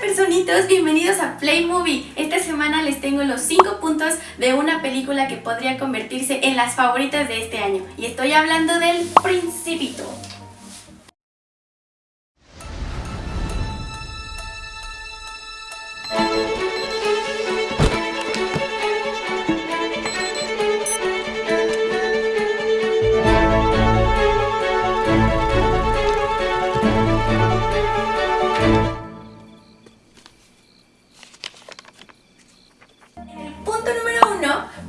personitos, bienvenidos a Play Movie. Esta semana les tengo los 5 puntos de una película que podría convertirse en las favoritas de este año. Y estoy hablando del Principito.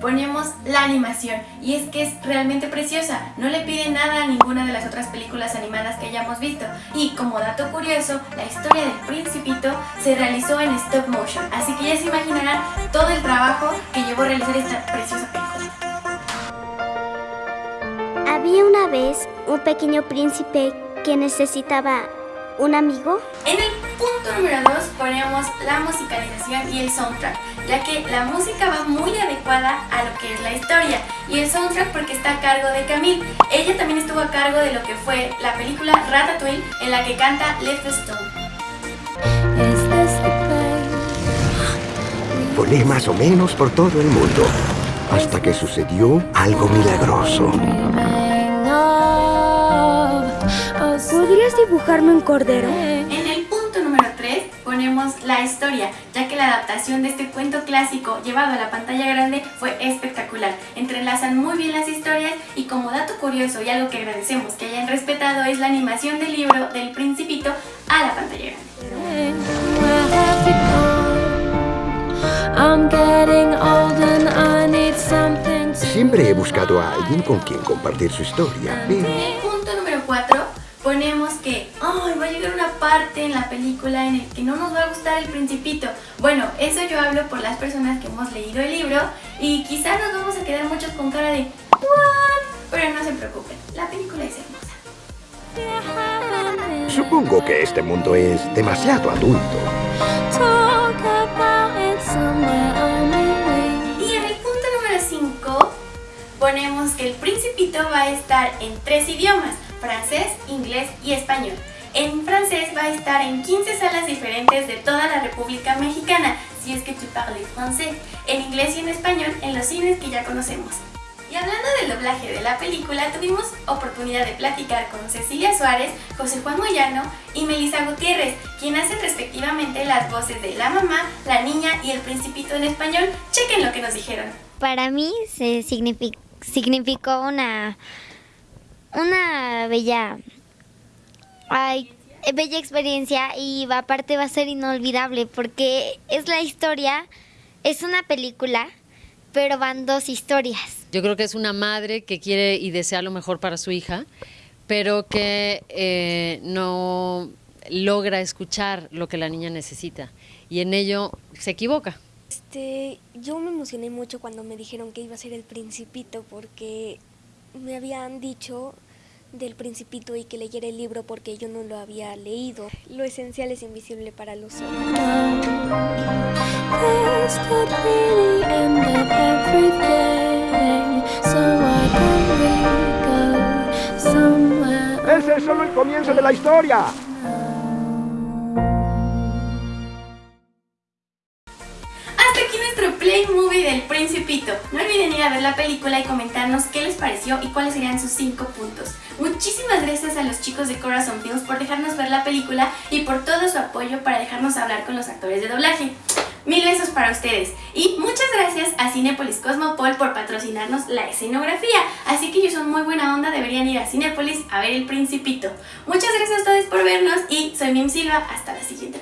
Ponemos la animación y es que es realmente preciosa, no le pide nada a ninguna de las otras películas animadas que hayamos visto y como dato curioso, la historia del principito se realizó en stop motion, así que ya se imaginarán todo el trabajo que llevó a realizar esta preciosa película. Había una vez un pequeño príncipe que necesitaba un amigo. En el punto número 2 ponemos la musicalización y el soundtrack, ya que la música va muy adecuada a lo que es la historia y el soundtrack porque está a cargo de Camille. Ella también estuvo a cargo de lo que fue la película Ratatouille en la que canta Left Stone. Volé más o menos por todo el mundo, hasta que sucedió algo milagroso. ¿Podrías dibujarme un cordero? 3 ponemos la historia, ya que la adaptación de este cuento clásico llevado a la pantalla grande fue espectacular. Entrelazan muy bien las historias y como dato curioso y algo que agradecemos que hayan respetado es la animación del libro del Principito a la pantalla grande. Siempre he buscado a alguien con quien compartir su historia, pero... En el punto número 4 ponemos que ay, va a llegar una parte en la película en el que no nos va a gustar el principito. Bueno, eso yo hablo por las personas que hemos leído el libro y quizás nos vamos a quedar muchos con cara de ¿What? Pero no se preocupen, la película es hermosa. Supongo que este mundo es demasiado adulto. Y en el punto número 5 ponemos que el principito va a estar en tres idiomas francés, inglés y español. En francés va a estar en 15 salas diferentes de toda la República Mexicana, si es que tú parles francés, en inglés y en español en los cines que ya conocemos. Y hablando del doblaje de la película, tuvimos oportunidad de platicar con Cecilia Suárez, José Juan Moyano y Melissa Gutiérrez, quien hacen respectivamente las voces de la mamá, la niña y el principito en español. Chequen lo que nos dijeron. Para mí se significó una una bella, ay, bella experiencia y aparte va a ser inolvidable porque es la historia, es una película, pero van dos historias. Yo creo que es una madre que quiere y desea lo mejor para su hija, pero que eh, no logra escuchar lo que la niña necesita y en ello se equivoca. Este, yo me emocioné mucho cuando me dijeron que iba a ser el principito porque me habían dicho del principito y que leyera el libro porque yo no lo había leído. Lo esencial es invisible para los ojos. Ese es solo el comienzo de la historia. Principito. No olviden ir a ver la película y comentarnos qué les pareció y cuáles serían sus 5 puntos. Muchísimas gracias a los chicos de Corazon Films por dejarnos ver la película y por todo su apoyo para dejarnos hablar con los actores de doblaje. Mil besos para ustedes y muchas gracias a Cinepolis Cosmopol por patrocinarnos la escenografía. Así que ellos son muy buena onda, deberían ir a Cinepolis a ver El Principito. Muchas gracias a todos por vernos y soy Mim Silva. Hasta la siguiente